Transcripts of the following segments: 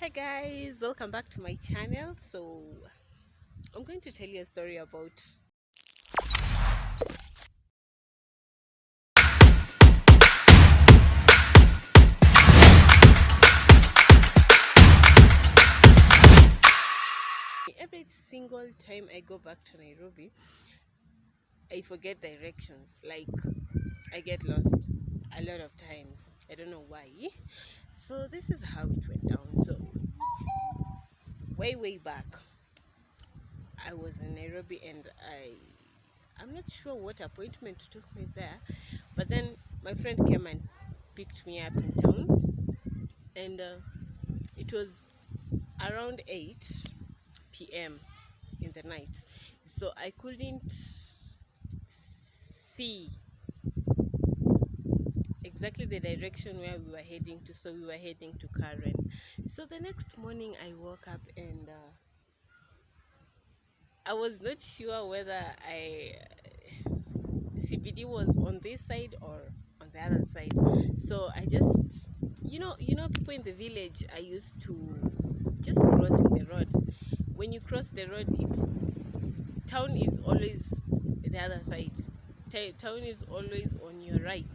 Hey guys, welcome back to my channel. So, I'm going to tell you a story about every single time I go back to Nairobi, I forget directions. Like, I get lost a lot of times. I don't know why. So, this is how it went down. So, way, way back, I was in Nairobi and I. I'm not sure what appointment took me there, but then my friend came and picked me up in town, and uh, it was around 8 p.m. in the night, so I couldn't see exactly the direction where we were heading to. So we were heading to Karen. So the next morning, I woke up and uh, I was not sure whether I CBD was on this side or on the other side. So I just, you know, you know, people in the village I used to just crossing the road. When you cross the road, it's town is always the other side. Town is always on your right.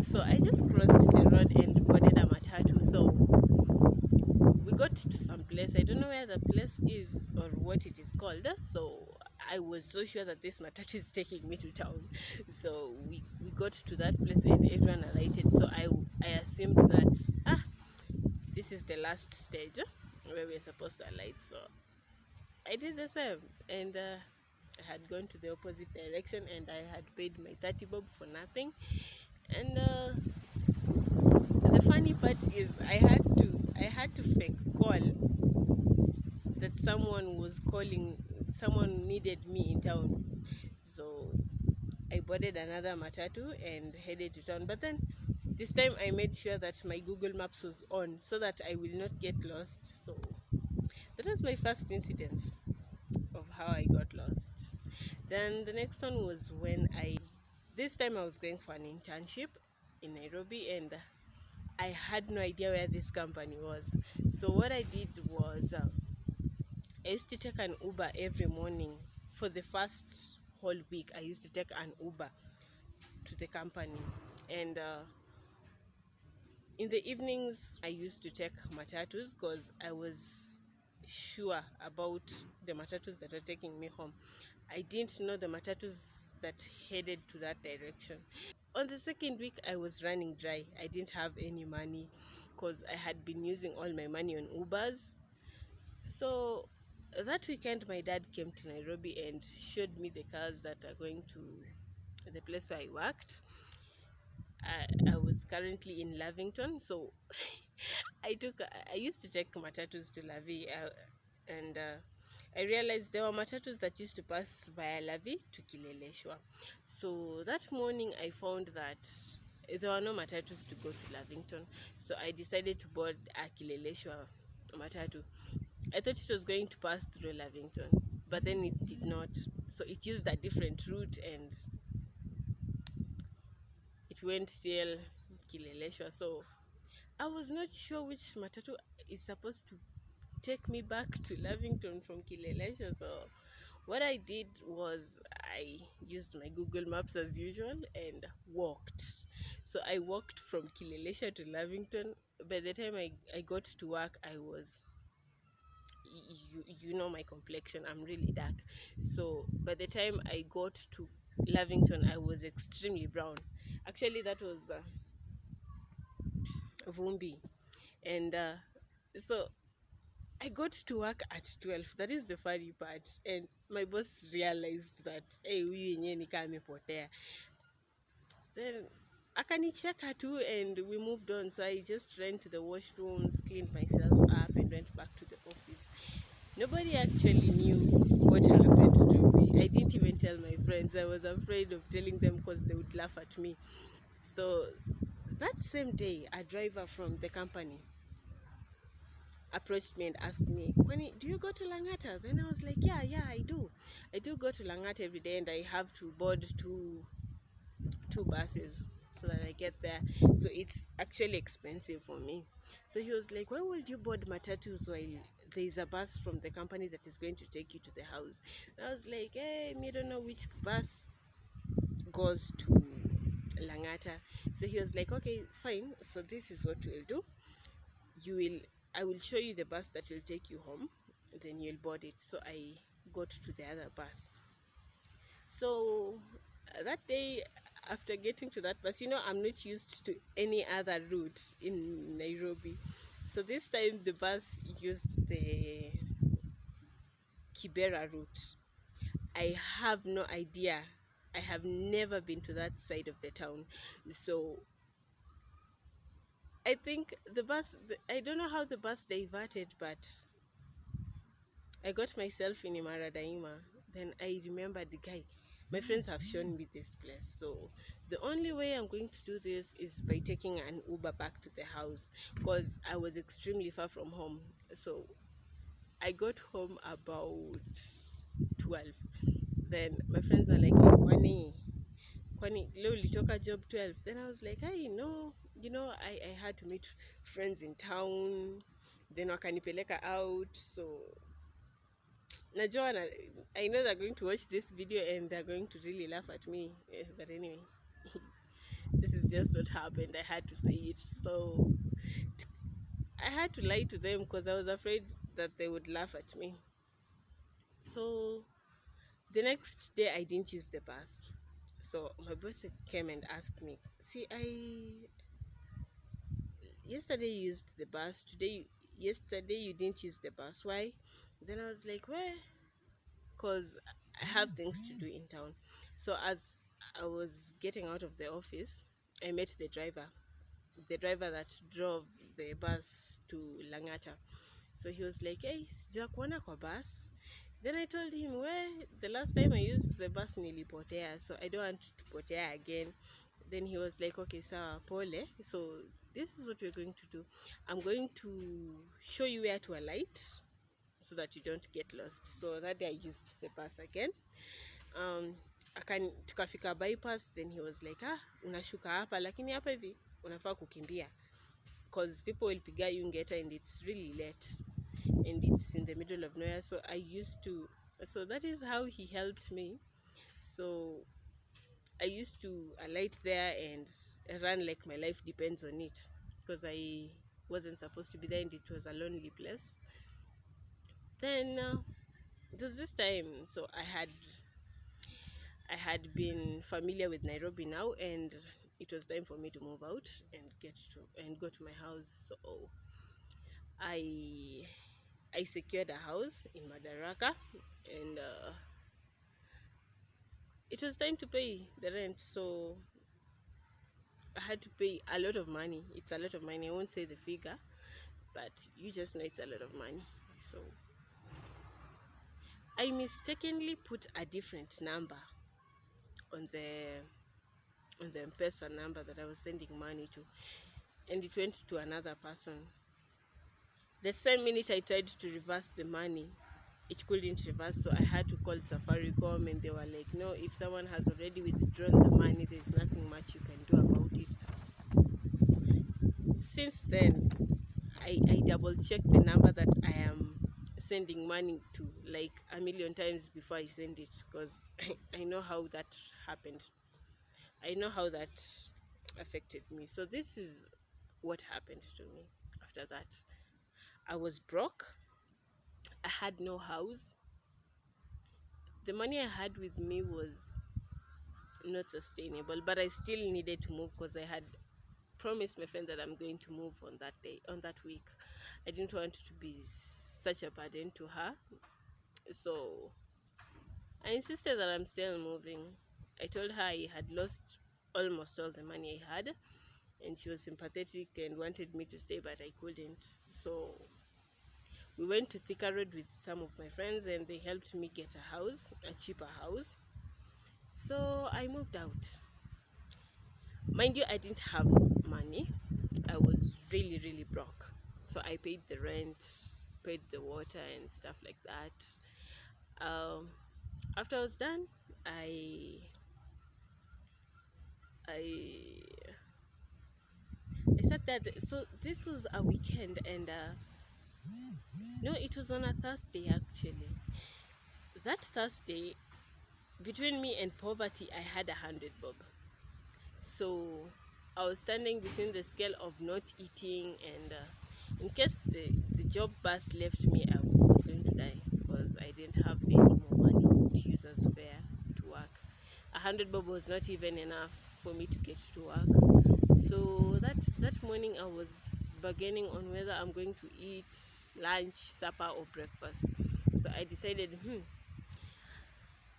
So I just crossed the road and boarded a matatu. So we got to some place. I don't know where the place is or what it is called. So I was so sure that this matatu is taking me to town. So we, we got to that place and everyone alighted. So I, I assumed that ah this is the last stage where we're supposed to alight. So I did the same and uh, I had gone to the opposite direction and I had paid my 30 bob for nothing. And uh, the funny part is I had to I had to fake call that someone was calling someone needed me in town. So I boarded another matatu and headed to town. But then this time I made sure that my Google Maps was on so that I will not get lost. So that was my first incidence of how I got lost. Then the next one was when I, this time I was going for an internship in Nairobi and I had no idea where this company was. So what I did was uh, I used to take an Uber every morning for the first whole week. I used to take an Uber to the company and uh, in the evenings i used to take matatus because i was sure about the matatus that were taking me home i didn't know the matatus that headed to that direction. On the second week i was running dry. I didn't have any money because i had been using all my money on ubers. So that weekend my dad came to nairobi and showed me the cars that are going to the place where i worked. I, I was currently in Lavington, so I took I used to take matatus to Lavi, uh, and uh, I realized there were matatus that used to pass via Lavi to Kileleshwa. So that morning, I found that there were no matatus to go to Lavington, so I decided to board a Kileleshwa matatu. I thought it was going to pass through Lavington, but then it did not. So it used a different route and it went till Kileleshwa. So I was not sure which matatu is supposed to take me back to Lavington from Kileleshwa. So what I did was I used my Google Maps as usual and walked. So I walked from Kileleshwa to Lavington. By the time I, I got to work, I was you, you know my complexion i'm really dark so by the time i got to lavington i was extremely brown actually that was uh, vumbi and uh, so i got to work at 12 that is the funny part. And my boss realized that hey huyu yenyewe nikaa amepotea. Then akanicheka too and we moved on. So i just ran to the washrooms cleaned myself up and went back to the office. Nobody actually knew what happened to me. I didn't even tell my friends. I was afraid of telling them because they would laugh at me. So that same day a driver from the company approached me and asked me, Kwani, do you go to Langata? Then I was like, yeah, yeah, I do. I do go to Langata every day and I have to board two two buses. so that I get there. So it's actually expensive for me. So he was like, Why would you board matatus while there's a bus from the company that is going to take you to the house? And I was like, Hey, me don't know which bus goes to Langata. So he was like, Okay, fine. So this is what we'll do. You will I will show you the bus that will take you home, then you'll board it. So I got to the other bus. So uh, that day after getting to that bus, you know, I'm not used to any other route in Nairobi. So this time the bus used the Kibera route. I have no idea. I have never been to that side of the town. So I think the bus, I don't know how the bus diverted, but I got myself in Imara Daima. Then I remember the guy my friends have shown me this place. So the only way i'm going to do this is by taking an uber back to the house because i was extremely far from home. So i got home about 12 then my friends are like kwani kwani leo ulitoka job 12 then i was like hey no you know I, i had to meet friends in town then wakanipeleka out so najua na, I know they're going to watch this video and they're going to really laugh at me eh, but anyway this is just what happened I had to say it so I had to lie to them because I was afraid that they would laugh at me. So the next day I didn't use the bus so my boss came and asked me see I yesterday you used the bus today yesterday you didn't use the bus why then I was like, where? Because I have hmm, things to do in town. So as I was getting out of the office, I met the driver, the driver that drove the bus to Langata. So he was like, hey, sijakuona kwa bus. Then I told him, where the last time I used the bus nilipotea, so I don't want to potea again. Then he was like, okay, sawa, pole. So this is what we're going to do. I'm going to show you where to alight so that you don't get lost. So that day i used the bus again. Um, akan tukafika bypass then he was like ah unashuka hapa. Lakini hapa hivi unafaa kukimbia. Cause people will piga you ngeta and it's really late and it's in the middle of nowhere. So i used to so that is how he helped me. So i used to alight there and run like my life depends on it because i wasn't supposed to be there and it was a lonely place. Then uh, there's this time so i had i had been familiar with nairobi now and it was time for me to move out and get to and go to my house. So i i secured a house in madaraka and uh, it was time to pay the rent so i had to pay a lot of money. It's a lot of money. I won't say the figure but you just know it's a lot of money. So I mistakenly put a different number on the on the M-Pesa number that I was sending money to and it went to another person. The same minute I tried to reverse the money, it couldn't reverse so I had to call Safaricom and they were like, no, if someone has already withdrawn the money, there's nothing much you can do about it. Since then, I, I double checked the number that I am sending money to like a million times before I send it because I know how that happened. I know how that affected me. So this is what happened to me after that. I was broke. I had no house. The money I had with me was not sustainable, but I still needed to move because I had promised my friend that I'm going to move on that day, on that week. I didn't want to be such a burden to her. So I insisted that I'm still moving. I told her I had lost almost all the money I had, and she was sympathetic and wanted me to stay, but I couldn't. So we went to Thika Road with some of my friends, and they helped me get a house, a cheaper house. So I moved out. Mind you, I didn't have money. I was really, really broke. So I paid the rent, paid the water and stuff like that um, after I was done I I I sat there. So this was a weekend, and uh, no, it was on a Thursday actually. That Thursday, between me and poverty, I had a hundred bob. So I was standing between the scale of not eating and uh, in case the, the job bus left me, I was going to die because I didn't have any more money to use as fare to work. A hundred bob was not even enough for me to get to work. So that that morning I was bargaining on whether I'm going to eat lunch, supper, or breakfast. So I decided, hmm,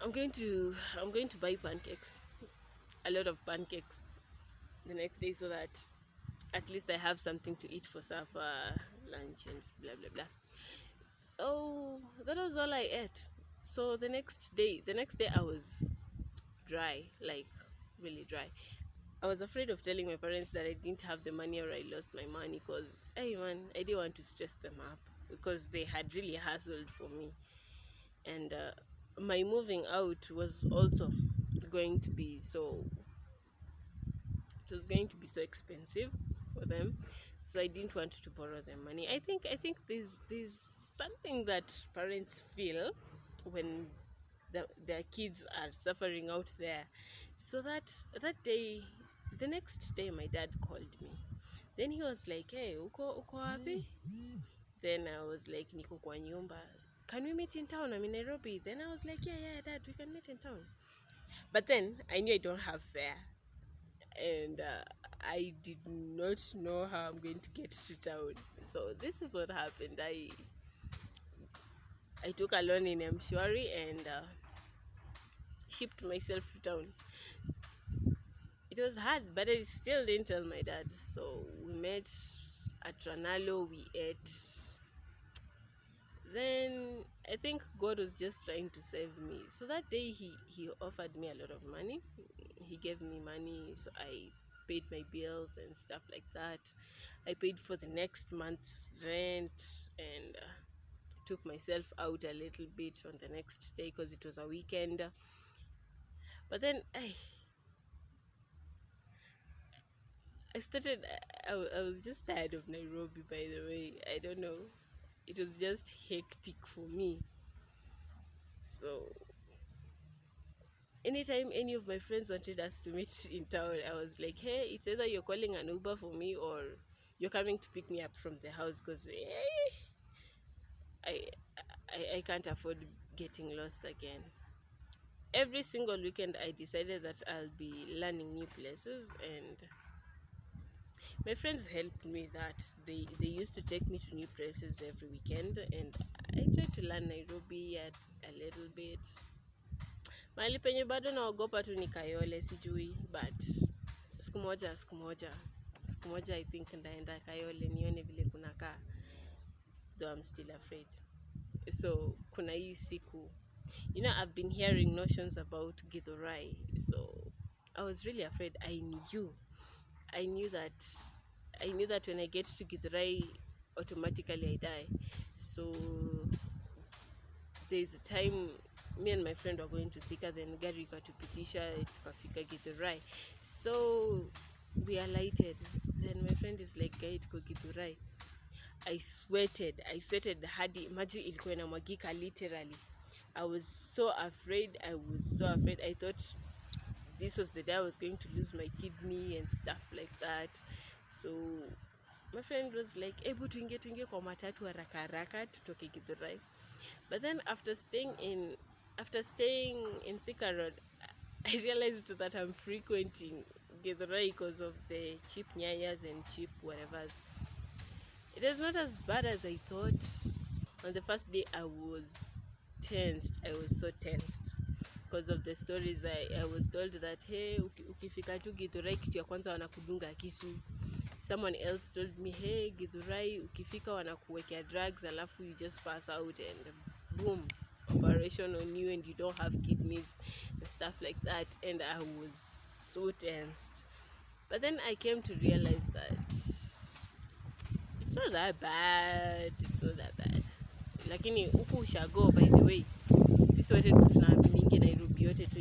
I'm going to I'm going to buy pancakes, a lot of pancakes, the next day so that at least I have something to eat for supper, lunch, and blah blah blah. So that was all I ate. So the next day, the next day I was dry, like really dry. I was afraid of telling my parents that I didn't have the money or I lost my money because, hey man, I didn't want to stress them up because they had really hustled for me. And uh, my moving out was also going to be so it was going to be so expensive for them. So i didn't want to borrow them money. I think i think there's there's something that parents feel when the, their kids are suffering out there. So that that day the next day my dad called me. Then he was like hey uko uko wapi? Then i was like niko kwa nyumba. Can we meet in town? I'm in nairobi. Then i was like yeah yeah dad we can meet in town. But then i knew i don't have fare. And uh, i did not know how i'm going to get to town. So this is what happened. I i took a loan in mshwari and uh, shipped myself to town it was hard but i still didn't tell my dad so we met at ranalo we ate then I think God was just trying to save me. So that day he he offered me a lot of money. He gave me money, so I paid my bills and stuff like that. I paid for the next month's rent and uh, took myself out a little bit on the next day because it was a weekend. But then I I started I, I was just tired of Nairobi by the way. I don't know it was just hectic for me. So anytime any of my friends wanted us to meet in town, I was like, hey, it's either you're calling an Uber for me or you're coming to pick me up from the house because eh, I, I I can't afford getting lost again. Every single weekend, I decided that I'll be learning new places and my friends helped me that they they used to take me to new places every weekend and i tried to learn nairobi at a little bit. Mahali penye bado naogopa tu ni kayole sijui but siku moja siku moja siku moja i think ndaenda kayole nione vile kunakaa though i'm still afraid. So kuna hii siku you know i've been hearing notions about githurai so i was really afraid. I knew i knew that I knew that when I get to Githurai, automatically I die. So there's a time me and my friend were going to Thika, then gari ikatupitisha tukafika Githurai. So we alighted. Then my friend is like, guy tuko Githurai. I sweated. I sweated hadi maji ilikuwa inamwagika literally. I was so afraid. I was so afraid. I thought this was the day I was going to lose my kidney and stuff like that. So my friend was like, hebu tuingie tuingie kwa matatu haraka haraka tutoke Githurai. But then after staying in after staying in Thika Road, I realized that I'm frequenting Githurai because of the cheap nyayas and cheap whatevers. It is not as bad as I thought. On the first day, I was tensed. I was so tensed of the stories I, I was told that hey, ukifika tu Githurai kitu ya kwanza wanakudunga kisu. Someone else told me hey, Githurai ukifika wanakuwekea drugs alafu you just pass out and boom operation on you and you don't have kidneys and stuff like that and I was so tensed. But then I came to realize that it's not that bad it's not that bad lakini huku ushago by the way sisi wote tu tunaaminingi nairobi yote tu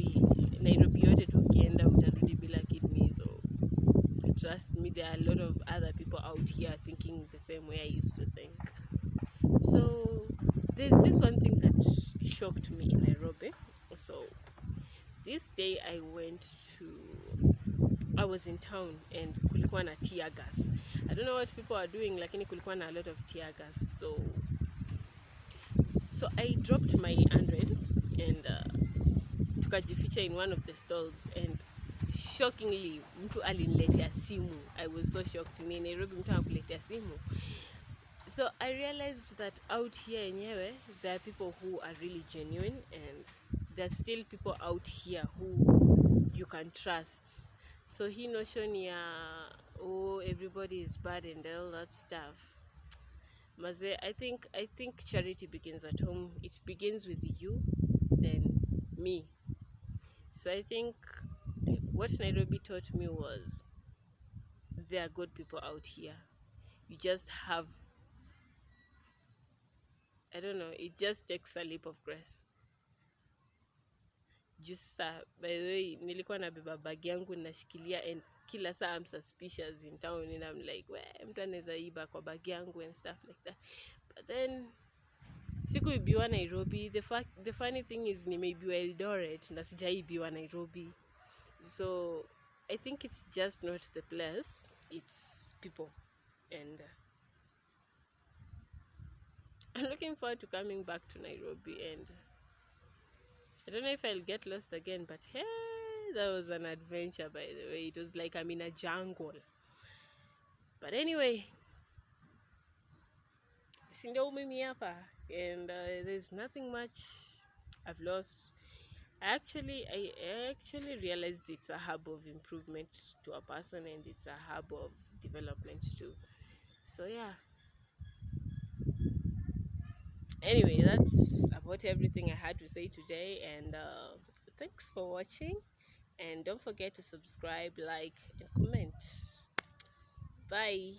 nairobi yote tu ukienda utarudi bila trust me there are a lot of other people out here thinking the same way i used to think. So there's this one thing that shocked me in nairobi. So this day i went to i was in town and kulikuwa na tear gas. I don't know what people are doing lakini kulikuwa na a lot of tear gas. So so i dropped my 100 and uh, tukajificha in one of the stalls and shockingly mtu aliniletea simu. I was so shocked. Ni nairobi mtu anakuletea simu. So i realized that out here yenyewe there are people who are really genuine and there are still people out here who you can trust. So hii notion ya oh everybody is bad and all that stuff. Maze i think i think charity begins at home. It begins with you then me. So i think what nairobi taught me was there are good people out here. You just have i don't know it just takes a leap of grace. Juu sasa by the way nilikuwa nabeba bag yangu nashikilia and kila saa I'm suspicious in town and I'm like we mtu anaweza iba kwa bag yangu and stuff like that. But then sikuibiwa nairobi. The, fact, the funny thing is nimeibiwa eldoret na sijaibiwa nairobi so i think it's just not the place it's people and uh, i'm looking forward to coming back to nairobi and I don't know if I'll get lost again, but hey, that was an adventure by the way. It was like I'm in a jungle. But anyway, si ndio mimi hapa and uh, there's nothing much I've lost actually i actually realized it's a hub of improvement to a person and it's a hub of development too. So yeah. Anyway that's about everything i had to say today and uh, thanks for watching. And don't forget to subscribe like and comment. Bye.